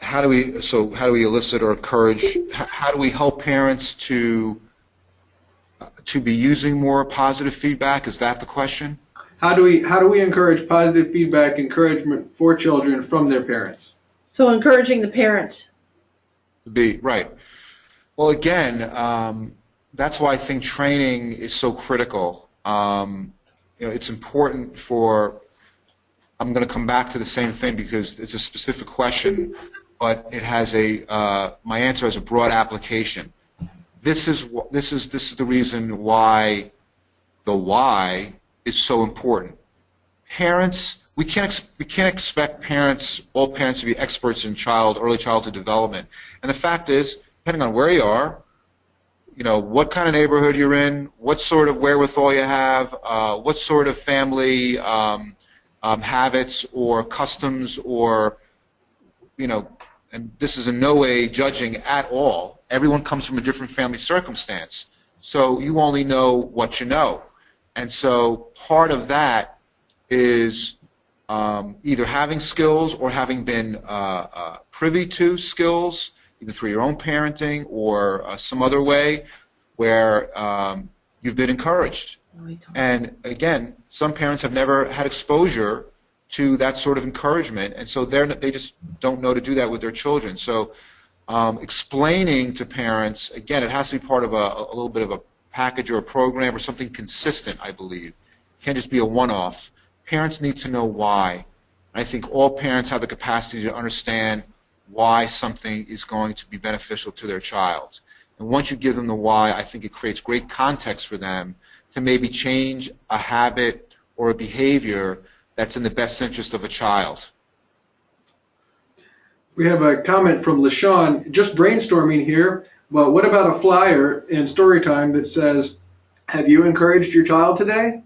How do we, so how do we elicit or encourage, how do we help parents to, to be using more positive feedback? Is that the question? How do we how do we encourage positive feedback, encouragement for children from their parents? So encouraging the parents. Be, right. Well, again, um, that's why I think training is so critical. Um, you know, it's important for, I'm going to come back to the same thing because it's a specific question, but it has a, uh, my answer has a broad application. This is, this is, this is the reason why the why is so important. Parents, we can't, we can't expect parents, all parents to be experts in child, early childhood development. And the fact is, depending on where you are, you know, what kind of neighborhood you're in, what sort of wherewithal you have, uh, what sort of family um, um, habits or customs or, you know, and this is in no way judging at all. Everyone comes from a different family circumstance. So you only know what you know. And so part of that is um, either having skills or having been uh, uh, privy to skills, either through your own parenting or uh, some other way, where um, you've been encouraged. And again, some parents have never had exposure to that sort of encouragement, and so they're they just don't know to do that with their children. So, um, explaining to parents again, it has to be part of a, a little bit of a package or a program or something consistent. I believe it can't just be a one-off. Parents need to know why. I think all parents have the capacity to understand why something is going to be beneficial to their child. And once you give them the why, I think it creates great context for them to maybe change a habit or a behavior that's in the best interest of a child. We have a comment from LaShawn, just brainstorming here, but what about a flyer in story time that says, have you encouraged your child today?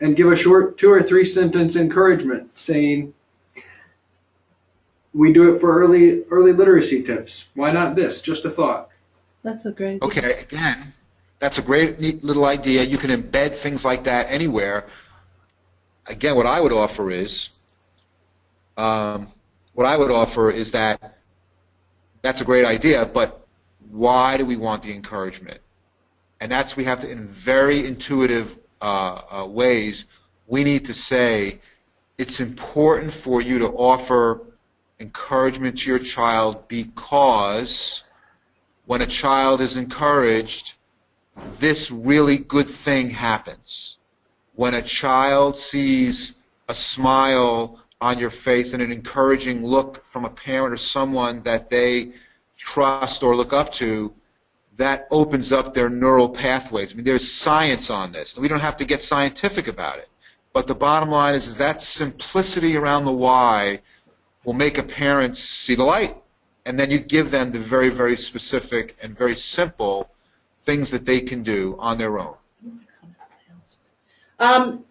And give a short two or three sentence encouragement saying, we do it for early early literacy tips. Why not this? Just a thought. That's a great. Okay, again, that's a great neat little idea. You can embed things like that anywhere. Again, what I would offer is, um, what I would offer is that that's a great idea, but why do we want the encouragement? And that's we have to, in very intuitive uh, uh, ways, we need to say it's important for you to offer encouragement to your child because when a child is encouraged, this really good thing happens. When a child sees a smile on your face and an encouraging look from a parent or someone that they trust or look up to, that opens up their neural pathways. I mean, there's science on this. We don't have to get scientific about it. But the bottom line is, is that simplicity around the why will make a parent see the light. And then you give them the very, very specific and very simple things that they can do on their own. Um,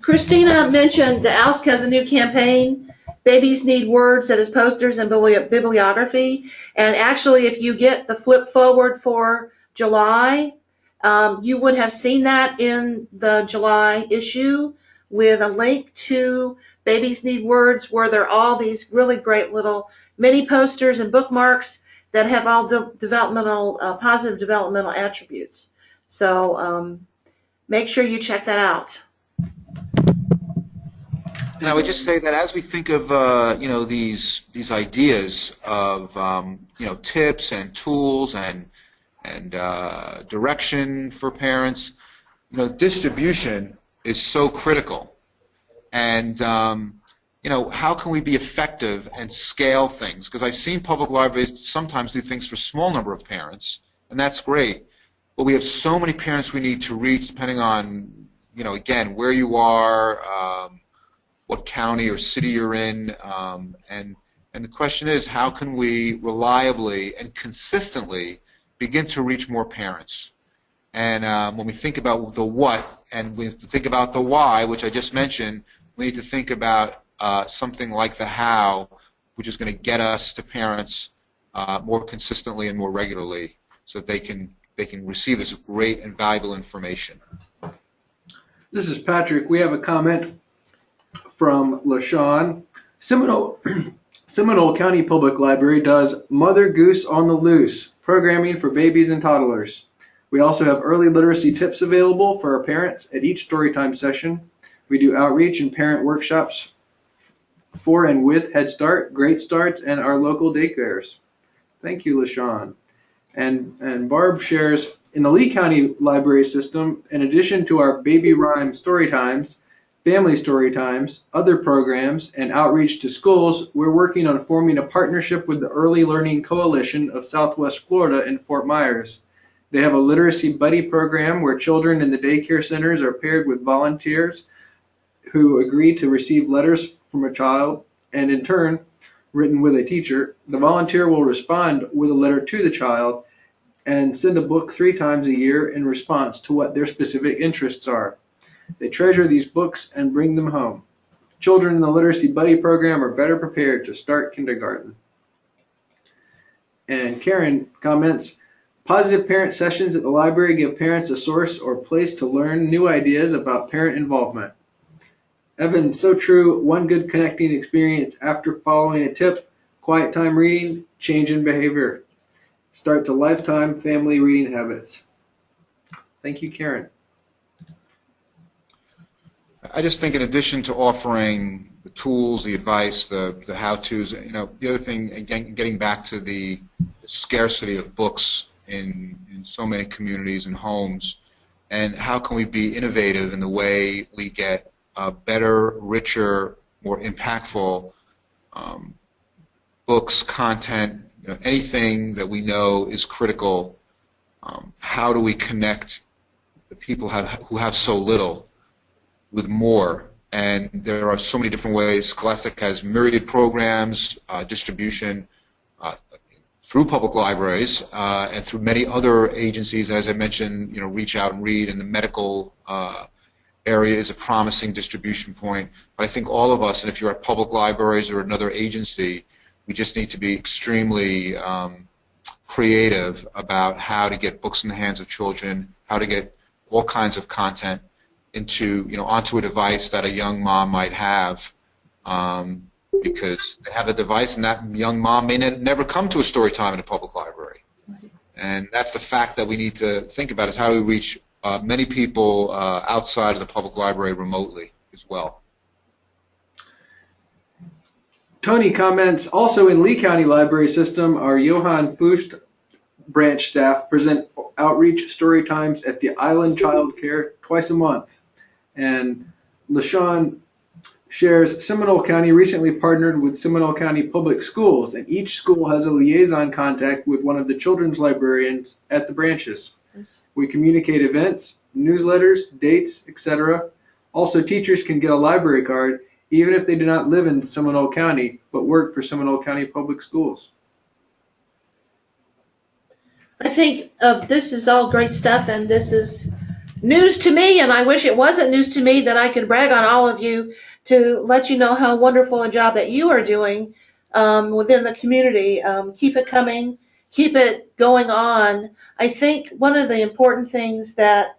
Christina mentioned the ALSC has a new campaign, Babies Need Words, that is posters and bibli- bibliography. And actually, if you get the flip forward for July, um, you would have seen that in the July issue with a link to Babies Need Words, where there are all these really great little mini posters and bookmarks that have all the developmental, uh, positive developmental attributes. So um, make sure you check that out. And I would just say that as we think of uh, you know these these ideas of um, you know tips and tools and and uh, direction for parents, you know, distribution is so critical. And, um, you know, how can we be effective and scale things? Because I've seen public libraries sometimes do things for a small number of parents, and that's great. But we have so many parents we need to reach depending on, you know, again, where you are, um, what county or city you're in, um, and and the question is, how can we reliably and consistently begin to reach more parents? And um, when we think about the what and we think about the why, which I just mentioned, we need to think about uh, something like the how, which is going to get us to parents uh, more consistently and more regularly, so that they can they can receive this great and valuable information. This is Patrick. We have a comment from LaShawn. Seminole, Seminole County Public Library does Mother Goose on the Loose programming for babies and toddlers. We also have early literacy tips available for our parents at each storytime session. We do outreach and parent workshops for and with Head Start, Great Starts, and our local daycares. Thank you, LaShawn. And, and Barb shares, in the Lee County Library System, in addition to our baby rhyme story times, family story times, other programs, and outreach to schools, we're working on forming a partnership with the Early Learning Coalition of Southwest Florida in Fort Myers. They have a literacy buddy program where children in the daycare centers are paired with volunteers who agree to receive letters from a child and in turn written with a teacher. The volunteer will respond with a letter to the child and send a book three times a year in response to what their specific interests are. They treasure these books and bring them home. Children in the Literacy Buddy program are better prepared to start kindergarten. And Karen comments, positive parent sessions at the library give parents a source or place to learn new ideas about parent involvement. Evan, so true. One good connecting experience after following a tip, quiet time reading, change in behavior. Start to lifetime family reading habits. Thank you, Karen. I just think in addition to offering the tools, the advice, the, the how-tos, you know, the other thing, again, getting back to the scarcity of books in, in so many communities and homes, and how can we be innovative in the way we get uh, better, richer, more impactful um, books, content, you know, anything that we know is critical. Um, how do we connect the people have, who have so little with more? And there are so many different ways. Scholastic has myriad programs, uh, distribution uh, through public libraries uh, and through many other agencies. As I mentioned, you know, Reach Out and Read and the medical uh, area is a promising distribution point. But I think all of us, and if you're at public libraries or another agency, we just need to be extremely um, creative about how to get books in the hands of children, how to get all kinds of content into, you know, onto a device that a young mom might have. Um, because they have a device and that young mom may ne- never come to a story time in a public library. And that's the fact that we need to think about is how do we reach uh, many people uh, outside of the public library remotely as well. Tony comments, also in Lee County Library System, our Johann Fust branch staff present outreach story times at the Island Child Care twice a month. And LaShawn shares Seminole County recently partnered with Seminole County Public Schools, and each school has a liaison contact with one of the children's librarians at the branches. We communicate events, newsletters, dates, etc. Also, teachers can get a library card even if they do not live in Seminole County but work for Seminole County Public Schools. I think uh, this is all great stuff, and this is news to me. And I wish it wasn't news to me that I could brag on all of you to let you know how wonderful a job that you are doing um, within the community. Um, keep it coming, keep it going on. I think one of the important things that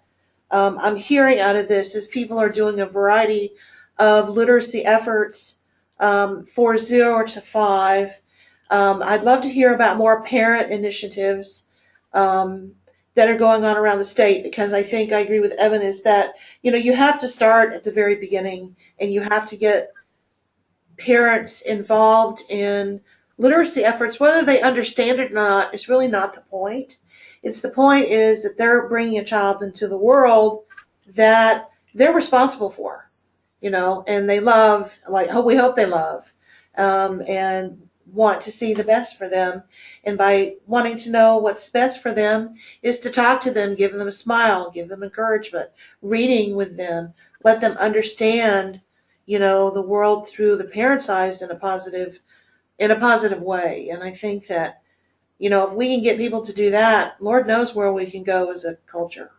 um, I'm hearing out of this is people are doing a variety of literacy efforts um, for zero to five. Um, I'd love to hear about more parent initiatives um, that are going on around the state because I think I agree with Evan is that you know you have to start at the very beginning and you have to get parents involved in literacy efforts whether they understand it or not is really not the point. It's the point is that they're bringing a child into the world that they're responsible for, you know, and they love, like, hope we hope they love, um, and want to see the best for them. And by wanting to know what's best for them is to talk to them, give them a smile, give them encouragement, reading with them, let them understand, you know, the world through the parent's eyes in a positive, in a positive way. And I think that, you know, if we can get people to do that, Lord knows where we can go as a culture.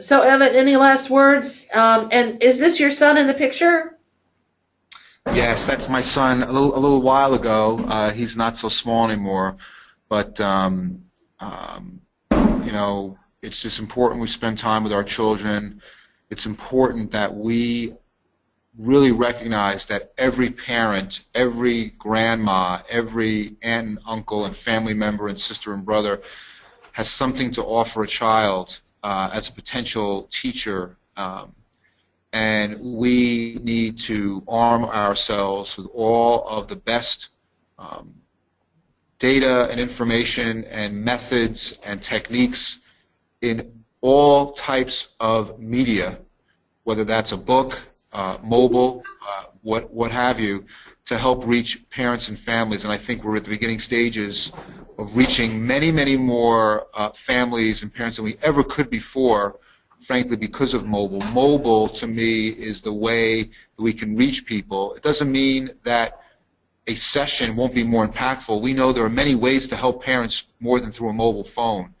So, Evan, any last words? Um, and is this your son in the picture? Yes, that's my son. A little, a little while ago, uh, he's not so small anymore, but um, um, you know, it's just important we spend time with our children. It's important that we really recognize that every parent, every grandma, every aunt and uncle and family member and sister and brother has something to offer a child uh, as a potential teacher. Um, and we need to arm ourselves with all of the best um, data and information and methods and techniques in all types of media, whether that's a book, uh, mobile, uh, what what have you, to help reach parents and families. And I think we're at the beginning stages of reaching many, many more uh, families and parents than we ever could before frankly, because of mobile. Mobile, to me, is the way that we can reach people. It doesn't mean that a session won't be more impactful. We know there are many ways to help parents more than through a mobile phone.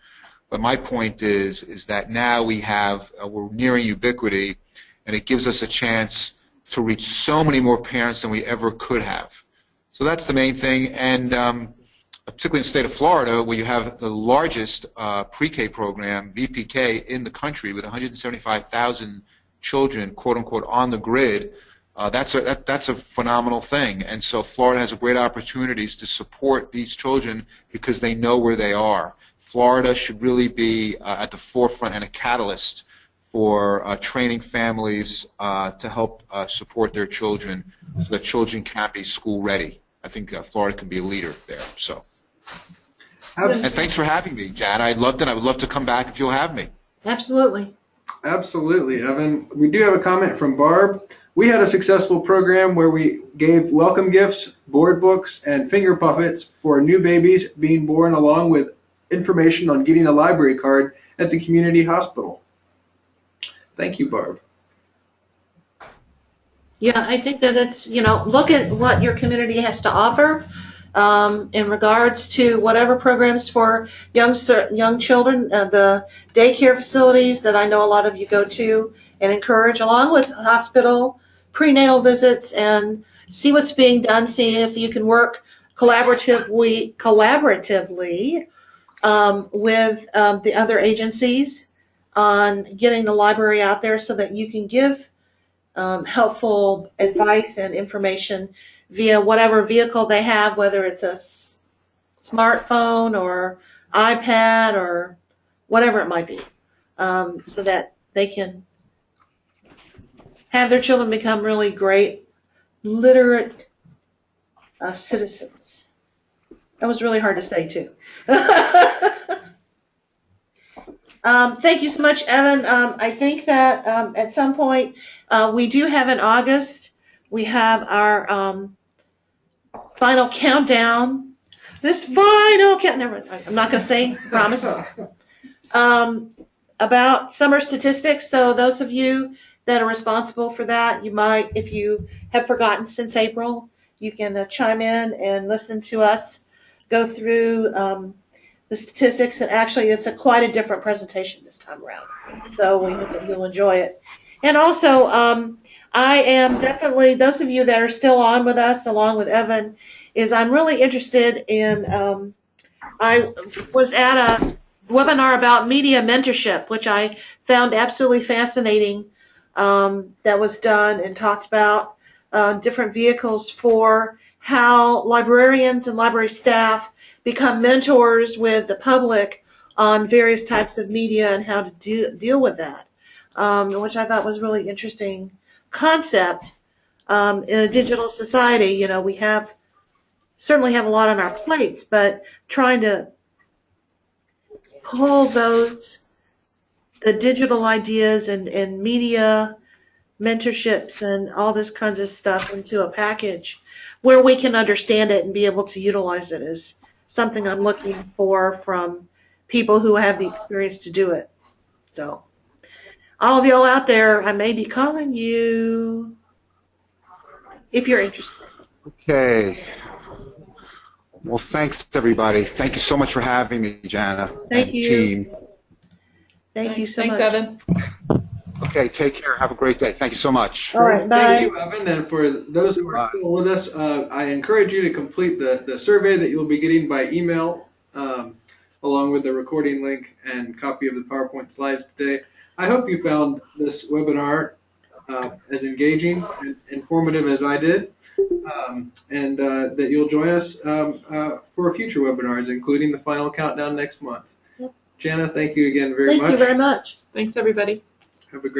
But my point is, is that now we have, uh, we're nearing ubiquity, and it gives us a chance to reach so many more parents than we ever could have. So that's the main thing. And um, particularly in the state of Florida, where you have the largest uh, pre-K program, VPK, in the country with 175,000 children, quote unquote, on the grid, uh, that's a that, that's a phenomenal thing. And so Florida has great opportunities to support these children because they know where they are. Florida should really be uh, at the forefront and a catalyst for uh, training families uh, to help uh, support their children so that children can be school ready. I think uh, Florida can be a leader there. So. Abs- And thanks for having me, Jan. I loved it. I would love to come back if you'll have me. Absolutely. Absolutely, Evan. We do have a comment from Barb. We had a successful program where we gave welcome gifts, board books, and finger puppets for new babies being born, along with information on getting a library card at the community hospital. Thank you, Barb. Yeah, I think that it's, you know, look at what your community has to offer um, in regards to whatever programs for young young children, uh, the daycare facilities that I know a lot of you go to and encourage, along with hospital prenatal visits, and see what's being done. See if you can work collaboratively collaboratively um, with um, the other agencies on getting the library out there so that you can give um, helpful advice and information via whatever vehicle they have, whether it's a s- smartphone or iPad or whatever it might be, um, so that they can have their children become really great, literate uh, citizens. That was really hard to say, too. Um, thank you so much, Evan. Um, I think that um, at some point uh, we do have in August, we have our um, final countdown. This final count, never, I'm not going to say, promise, um, about summer statistics. So those of you that are responsible for that, you might, if you have forgotten since April, you can uh, chime in and listen to us go through um, the statistics. And actually, it's a quite a different presentation this time around. So we hope that you'll enjoy it. And also, um, I am definitely, those of you that are still on with us, along with Evan, is I'm really interested in, um, I was at a webinar about media mentorship, which I found absolutely fascinating, um, that was done and talked about uh, different vehicles for how librarians and library staff become mentors with the public on various types of media and how to do, deal with that, um, which I thought was really interesting concept. Um, in a digital society, you know, we have certainly have a lot on our plates, but trying to pull those, the digital ideas and, and media mentorships and all this kinds of stuff into a package where we can understand it and be able to utilize it is something I'm looking for from people who have the experience to do it. So, all of y'all out there, I may be calling you if you're interested. Okay. Well, thanks, everybody. Thank you so much for having me, Jana. Thank and you. Team. Thank you so Thanks, much. Evan. Okay, take care. Have a great day. Thank you so much. All right, bye. Thank you, Evan. And for those who are Bye. still with us, uh, I encourage you to complete the, the survey that you'll be getting by email, um, along with the recording link and copy of the PowerPoint slides today. I hope you found this webinar uh, as engaging and informative as I did, um, and uh, that you'll join us um, uh, for future webinars, including the final countdown next month. Yep. Jana, thank you again very Thank much. Thank you very much. Thanks, everybody. Have a great